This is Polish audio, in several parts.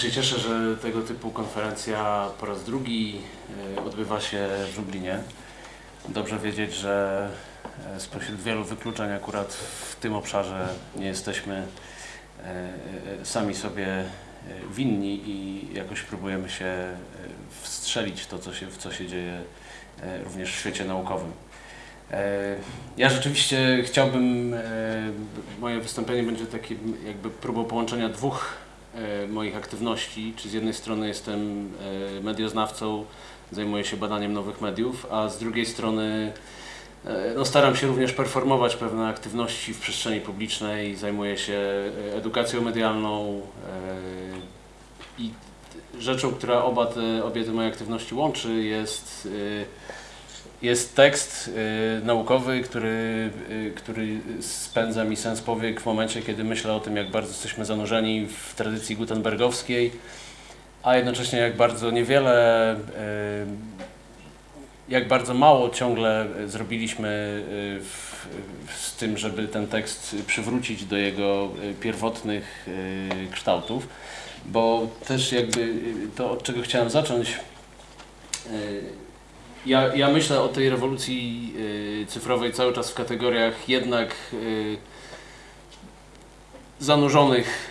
się cieszę, że tego typu konferencja po raz drugi e, odbywa się w Lublinie. Dobrze wiedzieć, że e, spośród wielu wykluczeń akurat w tym obszarze nie jesteśmy e, sami sobie winni i jakoś próbujemy się wstrzelić to, co się, w co się dzieje również w świecie naukowym. Ja rzeczywiście chciałbym, moje wystąpienie będzie takim jakby próbą połączenia dwóch moich aktywności, czy z jednej strony jestem e, medioznawcą, zajmuję się badaniem nowych mediów, a z drugiej strony e, no, staram się również performować pewne aktywności w przestrzeni publicznej, zajmuję się e, edukacją medialną e, i rzeczą, która oba te, obie te moje aktywności łączy jest e, jest tekst y, naukowy, który, y, który spędza mi sens powiek w momencie, kiedy myślę o tym, jak bardzo jesteśmy zanurzeni w tradycji gutenbergowskiej, a jednocześnie jak bardzo niewiele, y, jak bardzo mało ciągle zrobiliśmy y, w, z tym, żeby ten tekst przywrócić do jego y, pierwotnych y, kształtów, bo też jakby to, od czego chciałem zacząć, ja, ja myślę o tej rewolucji y, cyfrowej cały czas w kategoriach jednak y, zanurzonych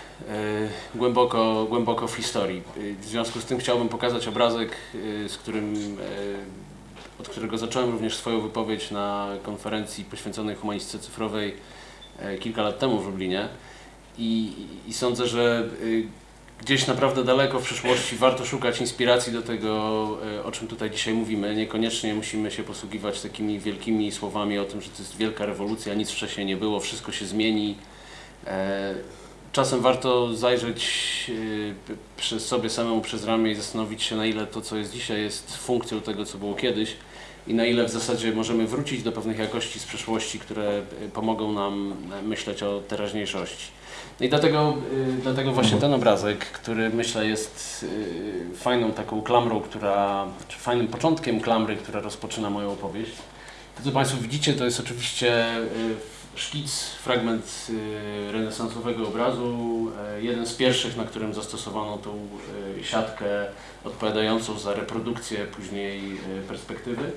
y, głęboko, głęboko w historii. Y, W związku z tym chciałbym pokazać obrazek, y, z którym, y, od którego zacząłem również swoją wypowiedź na konferencji poświęconej humanistyce cyfrowej kilka lat temu w Lublinie. I, i sądzę, że gdzieś naprawdę daleko w przyszłości warto szukać inspiracji do tego, e, o czym tutaj dzisiaj mówimy. Niekoniecznie musimy się posługiwać takimi wielkimi słowami o tym, że to jest wielka rewolucja, nic wcześniej nie było, wszystko się zmieni. E, Czasem warto zajrzeć e, przez sobie samemu przez ramię i zastanowić się, na ile to, co jest dzisiaj, jest funkcją tego, co było kiedyś i na ile w zasadzie możemy wrócić do pewnych jakości z przeszłości, które e, pomogą nam e, myśleć o teraźniejszości. No i dlatego, y, dlatego właśnie ten obrazek, który myślę jest fajną taką klamrą, która, czy fajnym początkiem klamry, która rozpoczyna moją opowieść. To co Państwo widzicie to jest oczywiście szkic, fragment renesansowego obrazu, jeden z pierwszych, na którym zastosowano tą siatkę odpowiadającą za reprodukcję później perspektywy.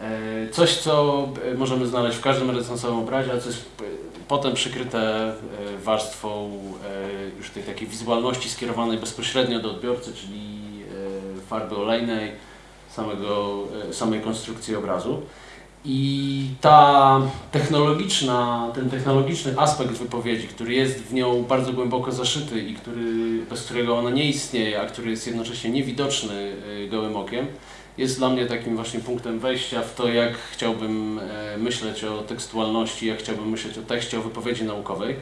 E, Coś, co e, możemy znaleźć w każdym renesansowym obrazie, a co jest e, potem przykryte warstwą już tej takiej wizualności skierowanej bezpośrednio do odbiorcy, czyli farby olejnej, samego, samej konstrukcji obrazu. I ta technologiczna, ten technologiczny aspekt wypowiedzi, który jest w nią bardzo głęboko zaszyty i który, bez którego ona nie istnieje, a który jest jednocześnie niewidoczny gołym okiem, jest dla mnie takim właśnie punktem wejścia w to, jak chciałbym e, myśleć o tekstualności, jak chciałbym myśleć o tekście, o wypowiedzi naukowej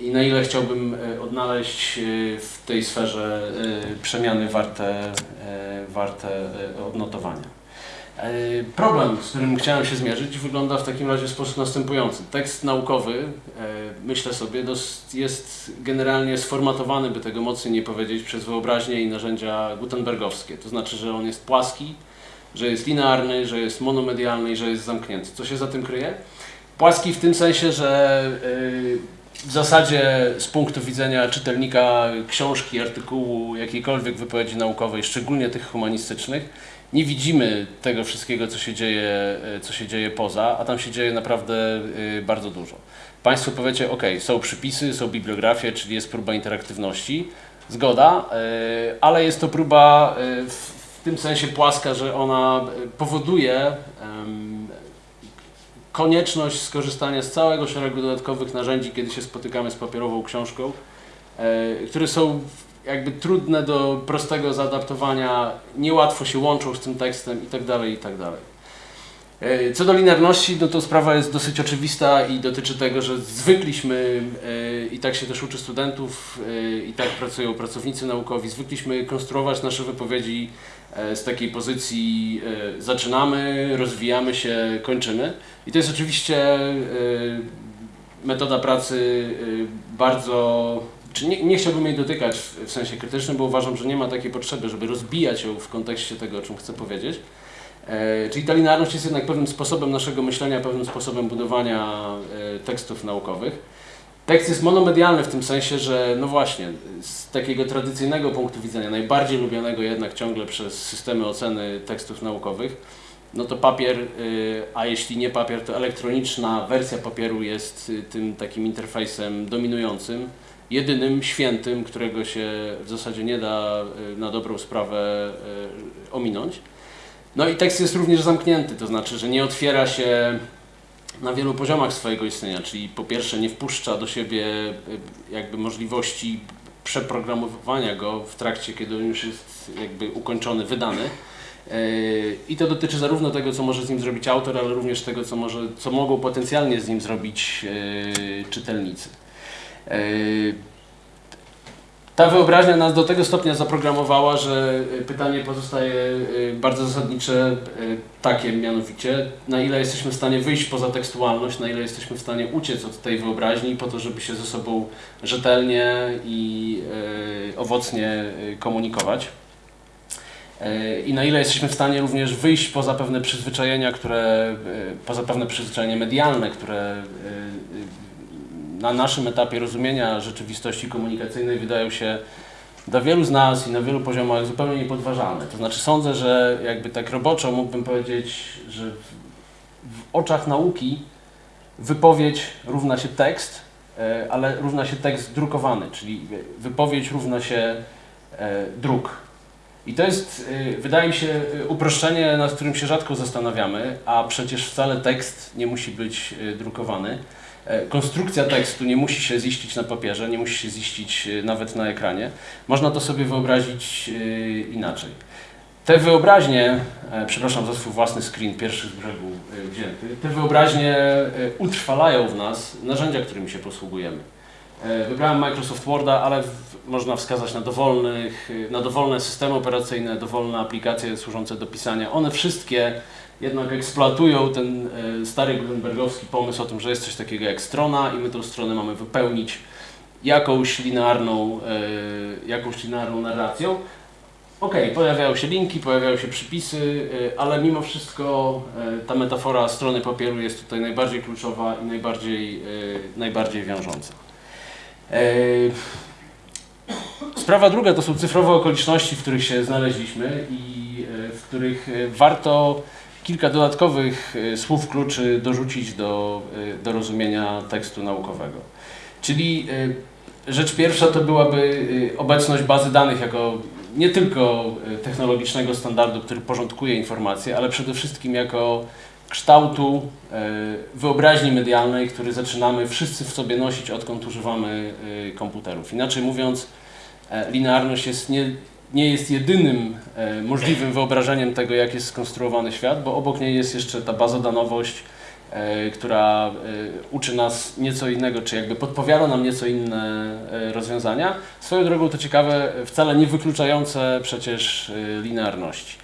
i na ile chciałbym e, odnaleźć e, w tej sferze przemiany warte, warte odnotowania. E, Problem, z którym chciałem się zmierzyć, wygląda w takim razie w sposób następujący. Tekst naukowy, e, myślę sobie, jest generalnie sformatowany, by tego mocniej nie powiedzieć, przez wyobraźnię i narzędzia gutenbergowskie. To znaczy, że on jest płaski, że jest linearny, że jest monomedialny i że jest zamknięty. Co się za tym kryje? Płaski w tym sensie, że y, w zasadzie z punktu widzenia czytelnika książki, artykułu, jakiejkolwiek wypowiedzi naukowej, szczególnie tych humanistycznych, nie widzimy tego wszystkiego, co się dzieje, y, co się dzieje poza, a tam się dzieje naprawdę y, bardzo dużo. Państwo powiecie, ok, są przypisy, są bibliografie, czyli jest próba interaktywności, zgoda, y, ale jest to próba w, tym sensie płaska, że ona powoduje konieczność skorzystania z całego szeregu dodatkowych narzędzi, kiedy się spotykamy z papierową książką, e, które są jakby trudne do prostego zaadaptowania, niełatwo się łączą z tym tekstem itd. itd. E, Co do linearności, no to sprawa jest dosyć oczywista i dotyczy tego, że zwykliśmy, e, i tak się też uczy studentów, e, i tak pracują pracownicy naukowi, zwykliśmy konstruować nasze wypowiedzi z takiej pozycji zaczynamy, rozwijamy się, kończymy. I to jest oczywiście metoda pracy bardzo, czy nie, nie chciałbym jej dotykać w, w sensie krytycznym, bo uważam, że nie ma takiej potrzeby, żeby rozbijać ją w kontekście tego, o czym chcę powiedzieć. E, Czyli ta linearność jest jednak pewnym sposobem naszego myślenia, pewnym sposobem budowania e, tekstów naukowych. Tekst jest monomedialny w tym sensie, że no właśnie, z takiego tradycyjnego punktu widzenia, najbardziej lubianego jednak ciągle przez systemy oceny tekstów naukowych, no to papier, y, a jeśli nie papier, to elektroniczna wersja papieru jest y, tym takim interfejsem dominującym, jedynym, świętym, którego się w zasadzie nie da y, na dobrą sprawę ominąć. No i tekst jest również zamknięty, to znaczy, że nie otwiera się na wielu poziomach swojego istnienia, czyli po pierwsze nie wpuszcza do siebie jakby możliwości przeprogramowania go w trakcie, kiedy on już jest jakby ukończony, wydany. I to dotyczy zarówno tego, co może z nim zrobić autor, ale również tego, co, może, co mogą potencjalnie z nim zrobić czytelnicy. E, ta wyobraźnia nas do tego stopnia zaprogramowała, że pytanie pozostaje bardzo zasadnicze takie mianowicie, na ile jesteśmy w stanie wyjść poza tekstualność, na ile jesteśmy w stanie uciec od tej wyobraźni po to, żeby się ze sobą rzetelnie i owocnie komunikować. I na ile jesteśmy w stanie również wyjść poza pewne przyzwyczajenia, które, poza pewne przyzwyczajenia medialne, które na naszym etapie rozumienia rzeczywistości komunikacyjnej wydają się dla wielu z nas i na wielu poziomach zupełnie niepodważalne. To znaczy sądzę, że jakby tak roboczo mógłbym powiedzieć, że w, w oczach nauki wypowiedź równa się tekst, e, ale równa się tekst drukowany, czyli wypowiedź równa się e, druk. I to jest, e, wydaje mi się, uproszczenie, nad którym się rzadko zastanawiamy, a przecież wcale tekst nie musi być drukowany. E, konstrukcja tekstu nie musi się ziścić na papierze, nie musi się ziścić e, nawet na ekranie. Można to sobie wyobrazić e, inaczej. Te wyobraźnie, przepraszam za swój własny screen, pierwszy z brzegu wzięty, te wyobraźnie utrwalają w nas narzędzia, którymi się posługujemy. Wybrałem Microsoft Worda, ale można wskazać na, dowolnych, na dowolne systemy operacyjne, dowolne aplikacje służące do pisania. One wszystkie jednak eksploatują ten e, stary Gutenbergowski pomysł o tym, że jest coś takiego jak strona i my tą stronę mamy wypełnić jakąś linearną, e, jakąś linearną narracją. Ok, pojawiają się linki, pojawiają się przypisy, e, ale mimo wszystko ta metafora strony papieru jest tutaj najbardziej kluczowa i najbardziej, najbardziej wiążąca. Sprawa druga to są cyfrowe okoliczności, w których się znaleźliśmy i w których warto kilka dodatkowych e, słów kluczy dorzucić do, e, do rozumienia tekstu naukowego. Czyli e, rzecz pierwsza to byłaby obecność bazy danych jako nie tylko technologicznego standardu, który porządkuje informacje, ale przede wszystkim jako kształtu wyobraźni medialnej, który zaczynamy wszyscy w sobie nosić, odkąd używamy komputerów. Inaczej mówiąc, linearność jest nie, nie jest jedynym e, możliwym wyobrażeniem tego, jak jest skonstruowany świat, bo obok niej jest jeszcze ta bazodanowość, e, która e, uczy nas nieco innego, czy jakby podpowiada nam nieco inne rozwiązania. Swoją drogą to ciekawe, wcale nie wykluczające przecież linearności.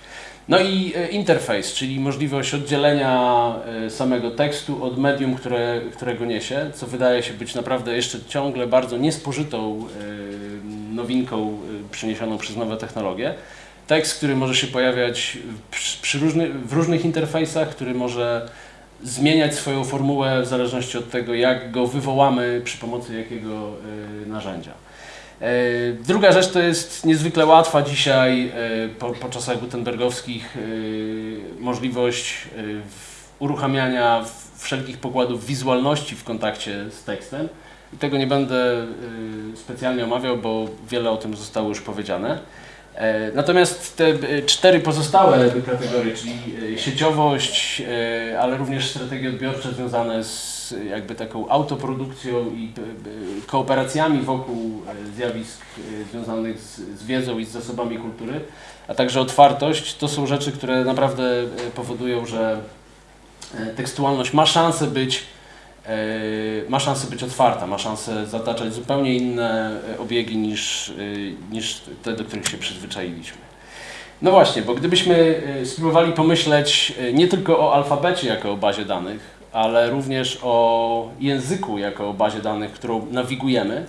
No i interfejs, czyli możliwość oddzielenia samego tekstu od medium, które, którego niesie, co wydaje się być naprawdę jeszcze ciągle bardzo niespożytą nowinką y, przyniesioną przez nowe technologie. Tekst, który może się pojawiać przy różny, w różnych interfejsach, który może zmieniać swoją formułę w zależności od tego, jak go wywołamy przy pomocy jakiego y, narzędzia. Y, druga rzecz to jest niezwykle łatwa dzisiaj po, po czasach gutenbergowskich możliwość uruchamiania wszelkich pokładów wizualności w kontakcie z tekstem. Tego nie będę y, specjalnie omawiał, bo wiele o tym zostało już powiedziane. E, natomiast te y, cztery pozostałe kategorie, czyli y, sieciowość, ale również strategie odbiorcze związane z jakby taką autoprodukcją i kooperacjami wokół zjawisk związanych z, wiedzą i z zasobami kultury, a także otwartość, to są rzeczy, które naprawdę powodują, że tekstualność ma szansę być E, ma szansę być otwarta, ma szansę zataczać zupełnie inne e, obiegi niż, e, niż te, do których się przyzwyczailiśmy. No właśnie, bo gdybyśmy spróbowali pomyśleć nie tylko o alfabecie jako o bazie danych, ale również o języku jako o bazie danych, którą nawigujemy,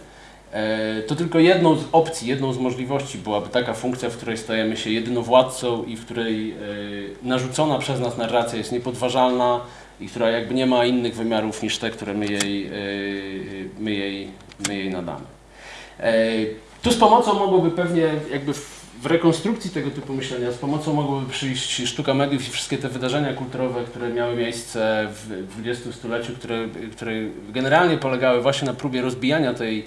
E, to tylko jedną z opcji, jedną z możliwości byłaby taka funkcja, w której stajemy się jedynowładcą i w której e, narzucona przez nas narracja jest niepodważalna i która jakby nie ma innych wymiarów niż te, które my jej, e, my jej, my jej nadamy. Tu z pomocą mogłoby pewnie jakby w rekonstrukcji tego typu myślenia, z pomocą mogłoby przyjść sztuka mediów i wszystkie te wydarzenia kulturowe, które miały miejsce w XX stuleciu, które, które generalnie polegały właśnie na próbie rozbijania tej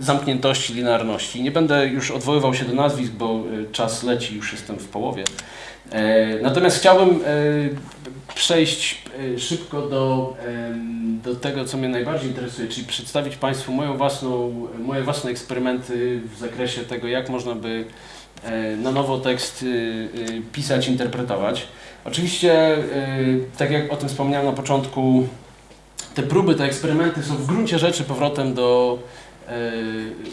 zamkniętości, linearności. Nie będę już odwoływał się do nazwisk, bo e, czas leci, już jestem w połowie. E, natomiast chciałbym e, przejść szybko do, do tego, co mnie najbardziej interesuje, czyli przedstawić Państwu moją własną, moje własne eksperymenty w zakresie tego, jak można by na nowo tekst pisać, interpretować. Oczywiście, tak jak o tym wspomniałem na początku, te próby, te eksperymenty są w gruncie rzeczy powrotem do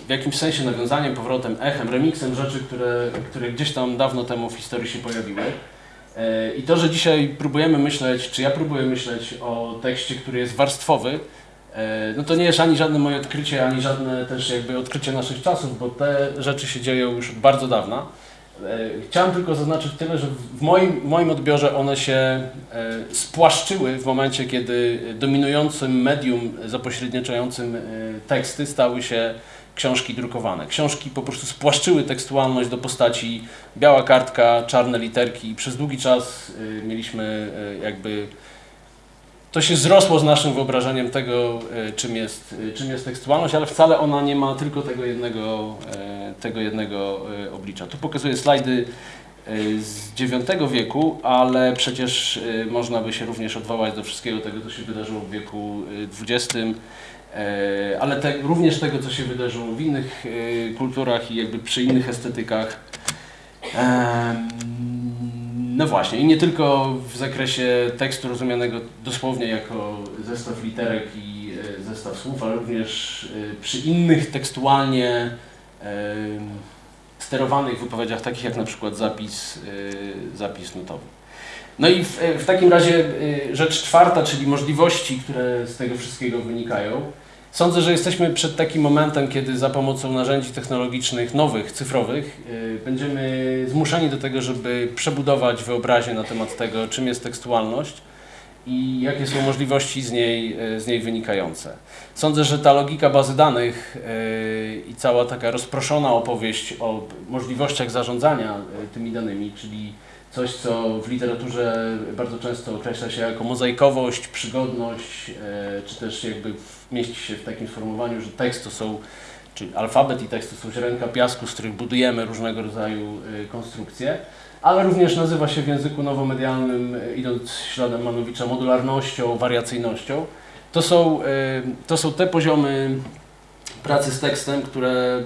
w jakimś sensie nawiązaniem, powrotem, echem, remixem rzeczy, które, które gdzieś tam dawno temu w historii się pojawiły. E, I to, że dzisiaj próbujemy myśleć, czy ja próbuję myśleć o tekście, który jest warstwowy, e, no to nie jest ani żadne moje odkrycie, ani żadne też jakby odkrycie naszych czasów, bo te rzeczy się dzieją już od bardzo dawna. E, chciałem tylko zaznaczyć tyle, że w moim, moim odbiorze one się spłaszczyły w momencie, kiedy dominującym medium zapośredniczającym teksty stały się książki drukowane. Książki po prostu spłaszczyły tekstualność do postaci biała kartka, czarne literki i przez długi czas mieliśmy jakby to się zrosło z naszym wyobrażeniem tego, e, czym jest, czym jest tekstualność, ale wcale ona nie ma tylko tego jednego, tego jednego oblicza. Tu pokazuję slajdy z IX wieku, ale przecież można by się również odwołać do wszystkiego tego, co się wydarzyło w wieku XX, ale te, również tego, co się wydarzyło w innych kulturach i jakby przy innych estetykach. No właśnie, i nie tylko w zakresie tekstu rozumianego dosłownie jako zestaw literek i e, zestaw słów, ale również e, przy innych tekstualnie e, sterowanych wypowiedziach, takich jak na przykład zapis, zapis nutowy. No i w, w takim razie rzecz czwarta, czyli możliwości, które z tego wszystkiego wynikają. Sądzę, że jesteśmy przed takim momentem, kiedy za pomocą narzędzi technologicznych nowych, cyfrowych, yy, będziemy zmuszeni do tego, żeby przebudować wyobraźnię na temat tego, czym jest tekstualność i jakie są możliwości z niej, yy, z niej wynikające. Sądzę, że ta logika bazy danych i cała taka rozproszona opowieść o możliwościach zarządzania tymi danymi, czyli coś, co w literaturze bardzo często określa się jako mozaikowość, przygodność, e, czy też jakby mieści się w takim sformułowaniu, że tekst to są, czy alfabet i tekst to są ziarenka piasku, z których budujemy różnego rodzaju e, konstrukcje, ale również nazywa się w języku nowomedialnym, e, idąc śladem Manowicza, modularnością, wariacyjnością. To są, to są te poziomy pracy z tekstem, które,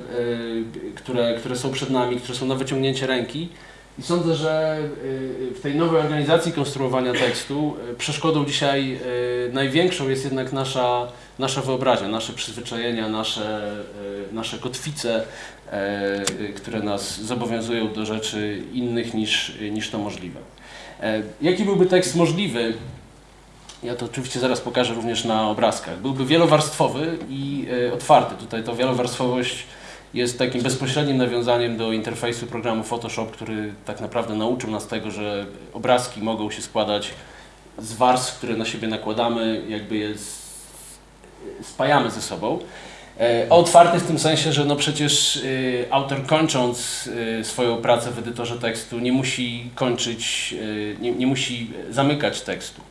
które, które są przed nami, które są na wyciągnięcie ręki. I sądzę, że y, w tej nowej organizacji konstruowania tekstu y, przeszkodą dzisiaj y, największą jest jednak nasza, nasza wyobraźnia, nasze przyzwyczajenia, nasze, nasze kotwice, które nas zobowiązują do rzeczy innych niż, niż to możliwe. Jaki byłby tekst możliwy? Ja to oczywiście zaraz pokażę również na obrazkach. Byłby wielowarstwowy i otwarty. Tutaj to wielowarstwowość jest takim bezpośrednim nawiązaniem do interfejsu programu Photoshop, który tak naprawdę nauczył nas tego, że obrazki mogą się składać z warstw, które na siebie nakładamy, jakby je spajamy ze sobą. E, otwarty w tym sensie, że no przecież y, autor kończąc y, swoją pracę w edytorze tekstu nie musi kończyć, y, nie, nie musi zamykać tekstu.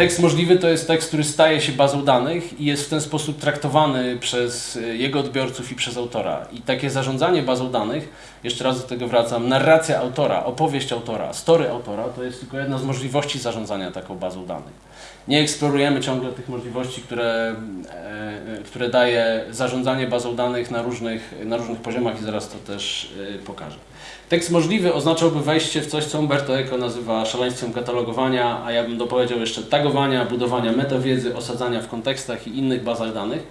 Tekst możliwy to jest tekst, który staje się bazą danych i jest w ten sposób traktowany przez e, jego odbiorców i przez autora. I takie zarządzanie bazą danych, jeszcze raz do tego wracam, narracja autora, opowieść autora, story autora, to jest tylko jedna z możliwości zarządzania taką bazą danych. Nie eksplorujemy ciągle tych możliwości, które, e, które daje zarządzanie bazą danych na różnych, na różnych poziomach i zaraz to też e, pokażę. Tekst możliwy oznaczałby wejście w coś, co Umberto Eco nazywa szaleństwem katalogowania, a ja bym dopowiedział jeszcze tagowania, budowania metawiedzy, osadzania w kontekstach i innych bazach danych.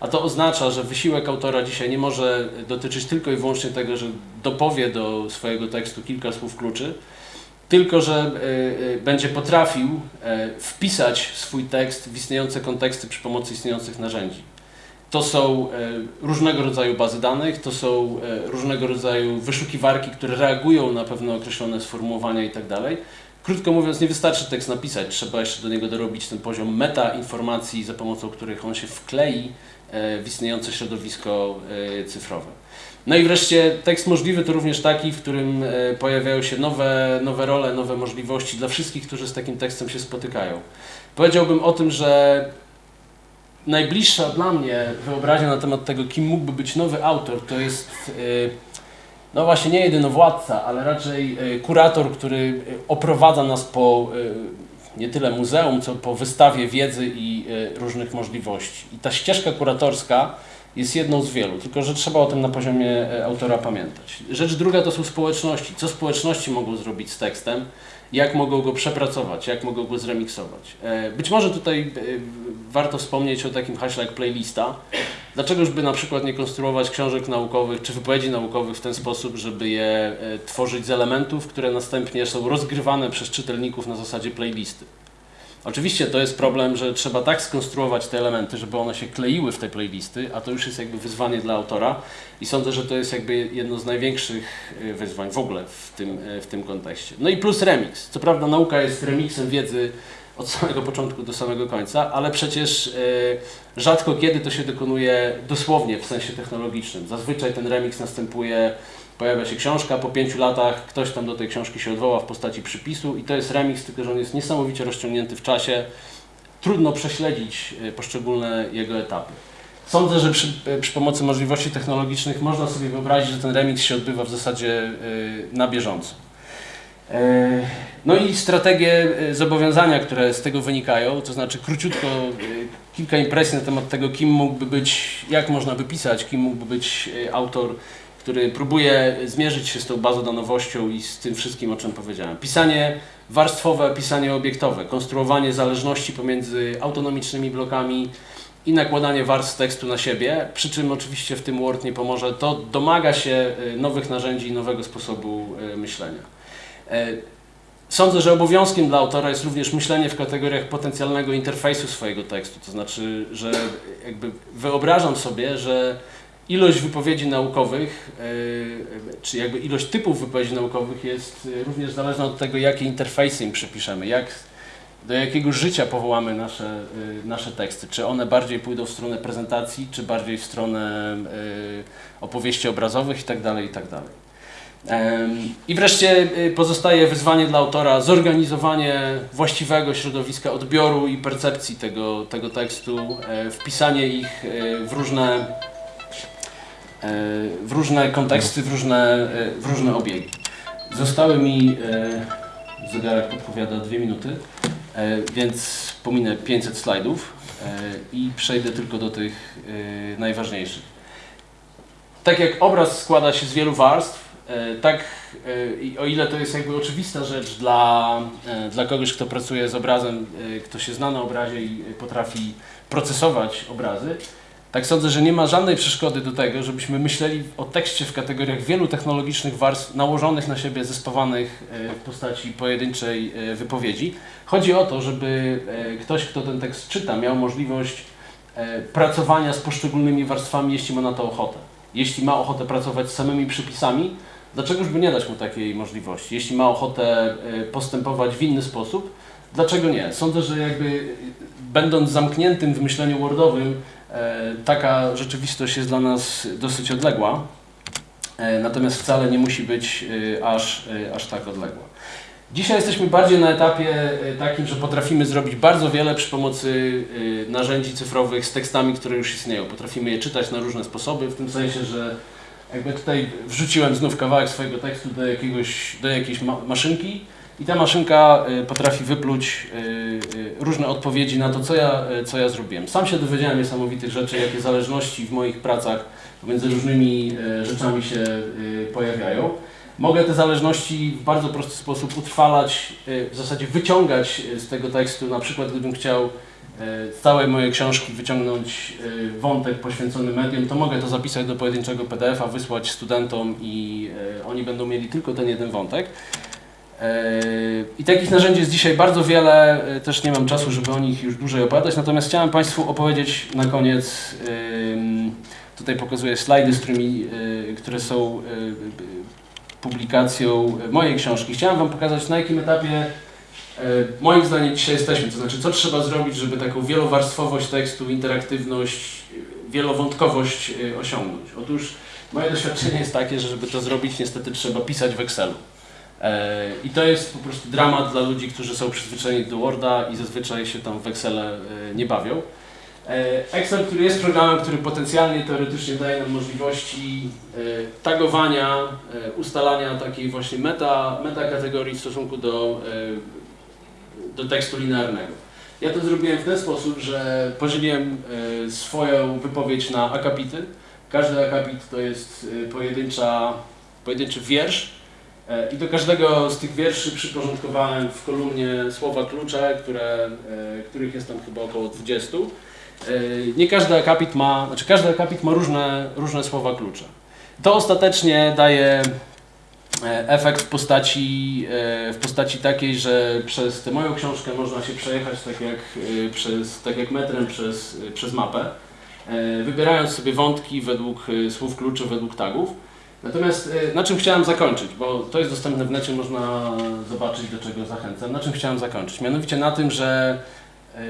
A to oznacza, że wysiłek autora dzisiaj nie może dotyczyć tylko i wyłącznie tego, że dopowie do swojego tekstu kilka słów kluczy, tylko że y, y, będzie potrafił y, wpisać swój tekst w istniejące konteksty przy pomocy istniejących narzędzi. to są e, różnego rodzaju bazy danych, to są e, różnego rodzaju wyszukiwarki, które reagują na pewne określone sformułowania i tak. Krótko mówiąc, nie wystarczy tekst napisać, trzeba jeszcze do niego dorobić ten poziom meta informacji, za pomocą których on się wklei w istniejące środowisko cyfrowe. No i wreszcie tekst możliwy to również taki, w którym pojawiają się nowe, nowe role, nowe możliwości dla wszystkich, którzy z takim tekstem się spotykają. Powiedziałbym o tym, że najbliższa dla mnie wyobraźnia na temat tego, kim mógłby być nowy autor, to jest y, no właśnie nie jedyno władca, ale raczej y, kurator, który oprowadza nas po nie tyle muzeum, co po wystawie wiedzy i różnych możliwości. I ta ścieżka kuratorska jest jedną z wielu, tylko że trzeba o tym na poziomie autora pamiętać. Rzecz druga to są społeczności. Co społeczności mogą zrobić z tekstem? jak mogą go przepracować, jak mogą go zremiksować. E, być może tutaj e, warto wspomnieć o takim haśle jak playlista. Dlaczegoż by na przykład nie konstruować książek naukowych czy wypowiedzi naukowych w ten sposób, żeby je e, tworzyć z elementów, które następnie są rozgrywane przez czytelników na zasadzie playlisty. Oczywiście to jest problem, że trzeba tak skonstruować te elementy, żeby one się kleiły w te playlisty, a to już jest jakby wyzwanie dla autora i sądzę, że to jest jakby jedno z największych y, wyzwań w ogóle w tym, y, w tym kontekście. No i plus remix. Co prawda nauka jest remixem wiedzy od samego początku do samego końca, ale przecież y, rzadko kiedy to się dokonuje dosłownie w sensie technologicznym. Zazwyczaj ten remix następuje pojawia się książka, po pięciu latach ktoś tam do tej książki się odwoła w postaci przypisu i to jest remix, tylko że on jest niesamowicie rozciągnięty w czasie. Trudno prześledzić e, poszczególne jego etapy. Sądzę, że przy, e, przy, pomocy możliwości technologicznych można sobie wyobrazić, że ten remix się odbywa w zasadzie e, na bieżąco. No i strategie zobowiązania, które z tego wynikają, to znaczy króciutko kilka impresji na temat tego, kim mógłby być, jak można by pisać, kim mógłby być autor który próbuje zmierzyć się z tą bazodanowością i z tym wszystkim, o czym powiedziałem. Pisanie warstwowe, pisanie obiektowe, konstruowanie zależności pomiędzy autonomicznymi blokami i nakładanie warstw tekstu na siebie, przy czym oczywiście w tym Word nie pomoże, to domaga się y, nowych narzędzi i nowego sposobu y, myślenia. E, sądzę, że obowiązkiem dla autora jest również myślenie w kategoriach potencjalnego interfejsu swojego tekstu, to znaczy, że jakby wyobrażam sobie, że ilość wypowiedzi naukowych, e, czy jakby ilość typów wypowiedzi naukowych jest e, również zależna od tego, jakie interfejsy im przypiszemy, jak, do jakiego życia powołamy nasze, e, nasze teksty. Czy one bardziej pójdą w stronę prezentacji, czy bardziej w stronę opowieści obrazowych itd. Tak itd. Tak I wreszcie pozostaje wyzwanie dla autora zorganizowanie właściwego środowiska odbioru i percepcji tego, tego tekstu, wpisanie ich w różne E, w różne konteksty, w różne, e, w różne obiegi. Zostały mi, e, zegarek podpowiada dwie minuty, więc pominę 500 slajdów i przejdę tylko do tych najważniejszych. Tak jak obraz składa się z wielu warstw, tak o ile to jest jakby oczywista rzecz dla, dla kogoś, kto pracuje z obrazem, kto się zna na obrazie i potrafi procesować obrazy, tak sądzę, że nie ma żadnej przeszkody do tego, żebyśmy myśleli o tekście w kategoriach wielu technologicznych warstw nałożonych na siebie, zespawanych e, w postaci pojedynczej e, wypowiedzi. Chodzi o to, żeby e, ktoś, kto ten tekst czyta, miał możliwość pracowania z poszczególnymi warstwami, jeśli ma na to ochotę. Jeśli ma ochotę pracować z samymi przypisami, dlaczegoż by nie dać mu takiej możliwości? Jeśli ma ochotę postępować w inny sposób, dlaczego nie? Sądzę, że jakby będąc zamkniętym w myśleniu wordowym, taka rzeczywistość jest dla nas dosyć odległa, e, natomiast wcale nie musi być e, aż, aż tak odległa. Dzisiaj jesteśmy bardziej na etapie takim, że potrafimy zrobić bardzo wiele przy pomocy narzędzi cyfrowych z tekstami, które już istnieją. Potrafimy je czytać na różne sposoby, w tym sensie, że jakby tutaj wrzuciłem znów kawałek swojego tekstu do, jakiegoś, do jakiejś ma maszynki i ta maszynka y, potrafi wypluć y, y, różne odpowiedzi na to, co ja, co ja zrobiłem. Sam się dowiedziałem niesamowitych rzeczy, jakie zależności w moich pracach pomiędzy różnymi rzeczami się pojawiają. Mogę te zależności w bardzo prosty sposób utrwalać, w zasadzie wyciągać z tego tekstu, na przykład gdybym chciał z całej mojej książki wyciągnąć wątek poświęcony medium, to mogę to zapisać do pojedynczego PDF-a, wysłać studentom i oni będą mieli tylko ten jeden wątek. E, I takich narzędzi jest dzisiaj bardzo wiele, e, też nie mam czasu, żeby o nich już dłużej opowiadać, natomiast chciałem Państwu opowiedzieć na koniec, ym, tutaj pokazuję slajdy, z którymi, które są publikacją mojej książki. Chciałem Wam pokazać na jakim etapie moim zdaniem dzisiaj jesteśmy, to znaczy co trzeba zrobić, żeby taką wielowarstwowość tekstu, interaktywność, wielowątkowość osiągnąć. Otóż moje doświadczenie jest takie, że żeby to zrobić niestety trzeba pisać w Excelu. E, I to jest po prostu dramat dla ludzi, którzy są przyzwyczajeni do Worda i zazwyczaj się tam w Excele nie bawią. E, Excel, który jest programem, który potencjalnie, teoretycznie daje nam możliwości e, tagowania, ustalania takiej właśnie meta, meta kategorii w stosunku do, do tekstu linearnego. Ja to zrobiłem w ten sposób, że podzieliłem swoją wypowiedź na akapity. Każdy akapit to jest pojedyncza, pojedynczy wiersz, I do każdego z tych wierszy przyporządkowałem w kolumnie słowa klucze, które, e, których jest tam chyba około 20. E, Nie każdy akapit ma, znaczy każdy akapit ma różne, różne słowa klucze. To ostatecznie daje e, efekt w postaci, e, w postaci takiej, że przez tę moją książkę można się przejechać tak jak, e, przez, tak jak metrem przez, przez mapę, e, wybierając sobie wątki według e, słów kluczy, według tagów. Natomiast e, na czym chciałem zakończyć, bo to jest dostępne w necie, można zobaczyć do czego zachęcam. Na czym chciałem zakończyć? Mianowicie na tym, że e,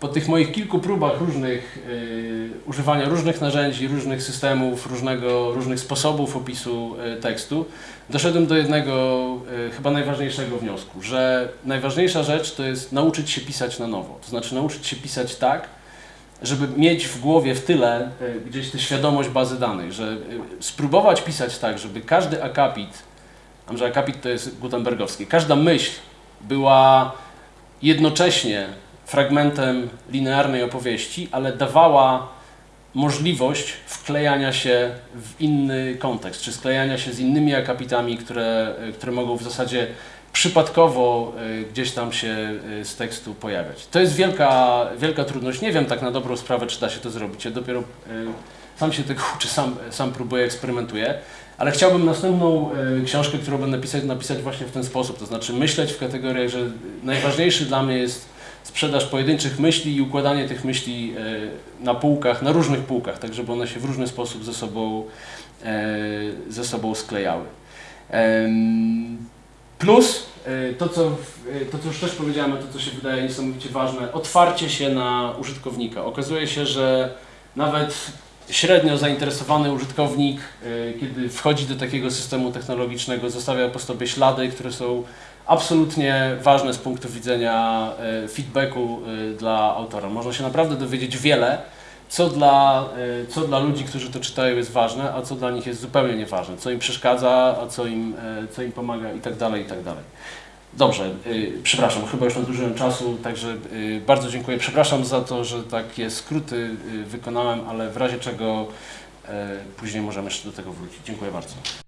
po tych moich kilku próbach różnych, e, używania różnych narzędzi, różnych systemów, różnego, różnych sposobów opisu tekstu, doszedłem do jednego chyba najważniejszego wniosku, że najważniejsza rzecz to jest nauczyć się pisać na nowo. To znaczy nauczyć się pisać tak, żeby mieć w głowie w tyle e, gdzieś tę świadomość bazy danych, że e, spróbować pisać tak, żeby każdy akapit, a że akapit to jest gutenbergowski, każda myśl była jednocześnie fragmentem linearnej opowieści, ale dawała możliwość wklejania się w inny kontekst, czy sklejania się z innymi akapitami, które, e, które mogą w zasadzie przypadkowo e, gdzieś tam się e, z tekstu pojawiać. To jest wielka, wielka trudność. Nie wiem tak na dobrą sprawę, czy da się to zrobić. Ja dopiero e, sam się tego uczę, sam, sam próbuję, eksperymentuję. Ale chciałbym następną książkę, którą będę pisać, napisać właśnie w ten sposób. To znaczy myśleć w kategoriach, że najważniejszy dla mnie jest sprzedaż pojedynczych myśli i układanie tych myśli na półkach, na różnych półkach, tak żeby one się w różny sposób ze sobą, ze sobą sklejały. Plus y, to co, y, to, co już też powiedziałem, to, co się wydaje niesamowicie ważne, otwarcie się na użytkownika. Okazuje się, że nawet średnio zainteresowany użytkownik, y, kiedy wchodzi do takiego systemu technologicznego, zostawia po sobie ślady, które są absolutnie ważne z punktu widzenia feedbacku dla autora. Można się naprawdę dowiedzieć wiele, co dla, y, co dla ludzi, którzy to czytają jest ważne, a co dla nich jest zupełnie nieważne, co im przeszkadza, a co im, y, co im pomaga i tak dalej, i tak dalej. Dobrze, y, przepraszam, chyba już nadużyłem czasu, także bardzo dziękuję. Przepraszam za to, że takie skróty wykonałem, ale w razie czego później możemy jeszcze do tego wrócić. Dziękuję bardzo.